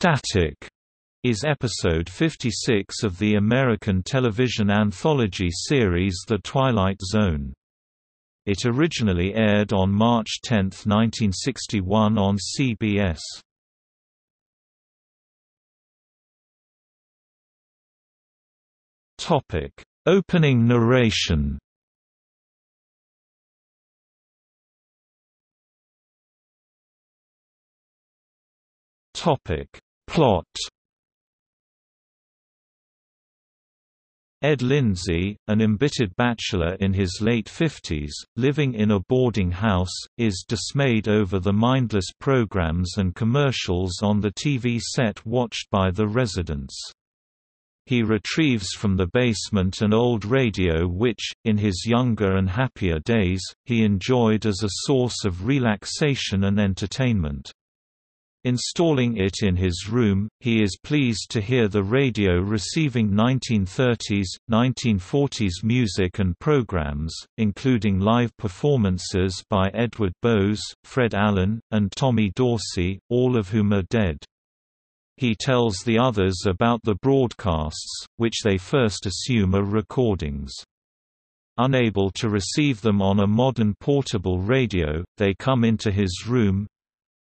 Static is episode 56 of the American television anthology series The Twilight Zone. It originally aired on March 10, 1961 on CBS. Topic: Opening narration. Topic: Plot. Ed Lindsay, an embittered bachelor in his late fifties, living in a boarding house, is dismayed over the mindless programs and commercials on the TV set watched by the residents. He retrieves from the basement an old radio which, in his younger and happier days, he enjoyed as a source of relaxation and entertainment. Installing it in his room, he is pleased to hear the radio receiving 1930s, 1940s music and programs, including live performances by Edward Bowes, Fred Allen, and Tommy Dorsey, all of whom are dead. He tells the others about the broadcasts, which they first assume are recordings. Unable to receive them on a modern portable radio, they come into his room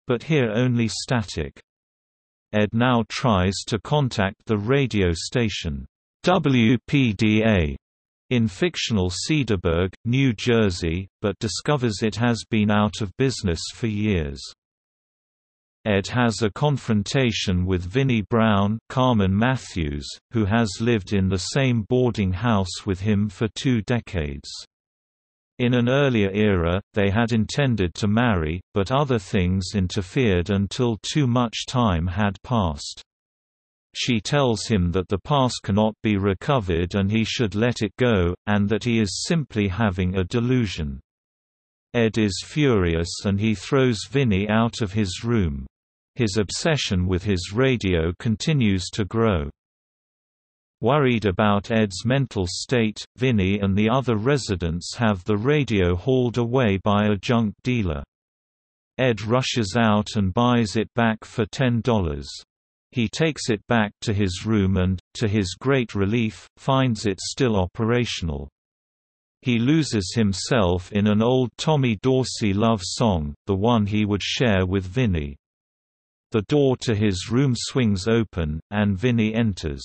but hear only static. Ed now tries to contact the radio station, WPDA, in fictional Cedarburg, New Jersey, but discovers it has been out of business for years. Ed has a confrontation with Vinnie Brown Carmen Mathews, who has lived in the same boarding house with him for two decades. In an earlier era, they had intended to marry, but other things interfered until too much time had passed. She tells him that the past cannot be recovered and he should let it go, and that he is simply having a delusion. Ed is furious and he throws Vinnie out of his room. His obsession with his radio continues to grow. Worried about Ed's mental state, Vinnie and the other residents have the radio hauled away by a junk dealer. Ed rushes out and buys it back for $10. He takes it back to his room and, to his great relief, finds it still operational. He loses himself in an old Tommy Dorsey love song, the one he would share with Vinnie. The door to his room swings open, and Vinnie enters.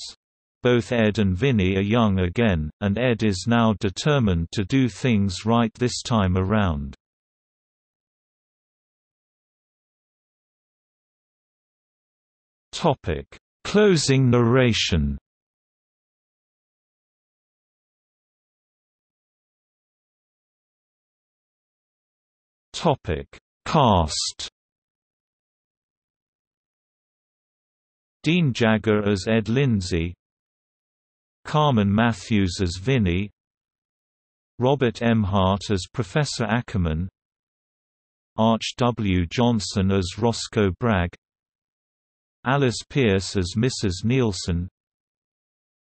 Both Ed and Vinnie are young again, and Ed is now determined to do things right this time around. Closing narration Cast Dean Jagger as Ed Lindsay Carmen Mathews as Vinnie Robert Emhardt as Professor Ackerman Arch W. Johnson as Roscoe Bragg Alice Pearce as Mrs. Nielsen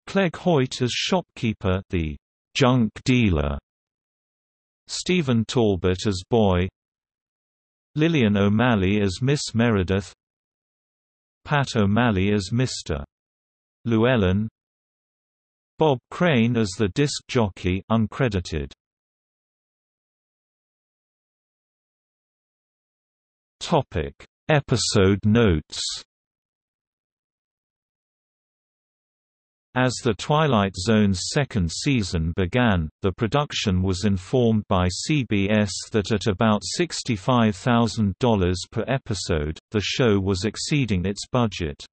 Clegg Hoyt as shopkeeper the junk dealer Stephen Talbot as Boy Lillian O'Malley as Miss Meredith Pat O'Malley as Mr. Llewellyn Bob Crane as the disc jockey uncredited. Topic: Episode notes. As The Twilight Zone's second season began, the production was informed by CBS that at about $65,000 per episode, the show was exceeding its budget.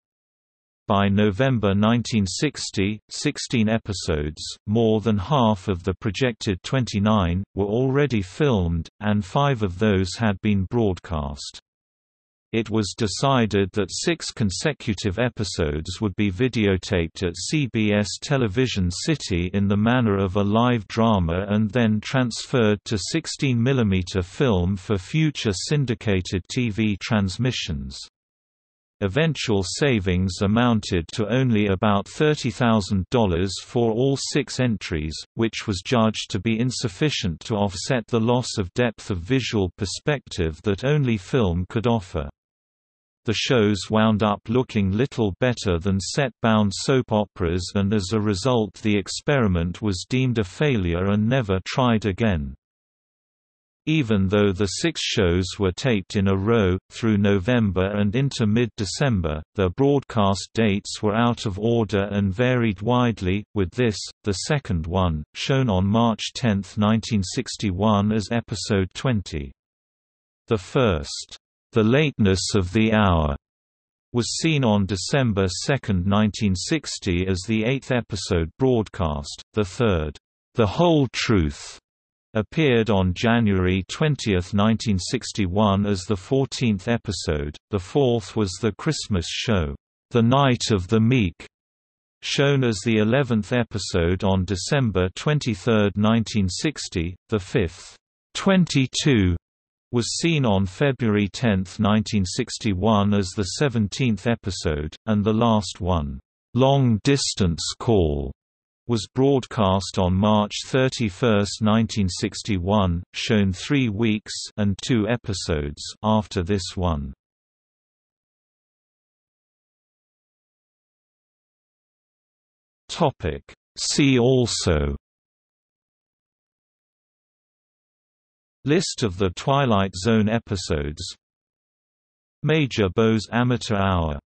By November 1960, 16 episodes, more than half of the projected 29, were already filmed, and five of those had been broadcast it was decided that six consecutive episodes would be videotaped at CBS Television City in the manner of a live drama and then transferred to 16mm film for future syndicated TV transmissions. Eventual savings amounted to only about $30,000 for all six entries, which was judged to be insufficient to offset the loss of depth of visual perspective that only film could offer. The shows wound up looking little better than set-bound soap operas and as a result the experiment was deemed a failure and never tried again. Even though the six shows were taped in a row, through November and into mid-December, their broadcast dates were out of order and varied widely, with this, the second one, shown on March 10, 1961 as episode 20. The first, the Lateness of the Hour was seen on December 2, 1960 as the eighth episode broadcast, the third, The Whole Truth, appeared on January 20, 1961 as the 14th episode, the fourth was the Christmas show, The Night of the Meek, shown as the 11th episode on December 23, 1960, the fifth, 22 was seen on February 10, 1961 as the 17th episode, and the last one, "'Long Distance Call' was broadcast on March 31, 1961, shown three weeks and two episodes after this one. See also List of the Twilight Zone episodes Major Bowes Amateur Hour